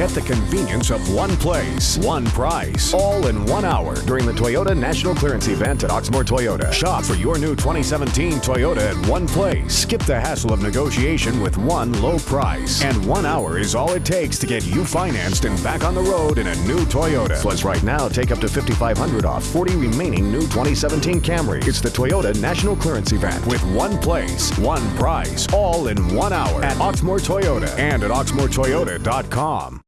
Get the convenience of one place, one price, all in one hour during the Toyota National Clearance Event at Oxmoor Toyota. Shop for your new 2017 Toyota at one place. Skip the hassle of negotiation with one low price. And one hour is all it takes to get you financed and back on the road in a new Toyota. Plus, right now, take up to 5500 off 40 remaining new 2017 Camry. It's the Toyota National Clearance Event with one place, one price, all in one hour at Oxmoor Toyota and at oxmoortoyota.com.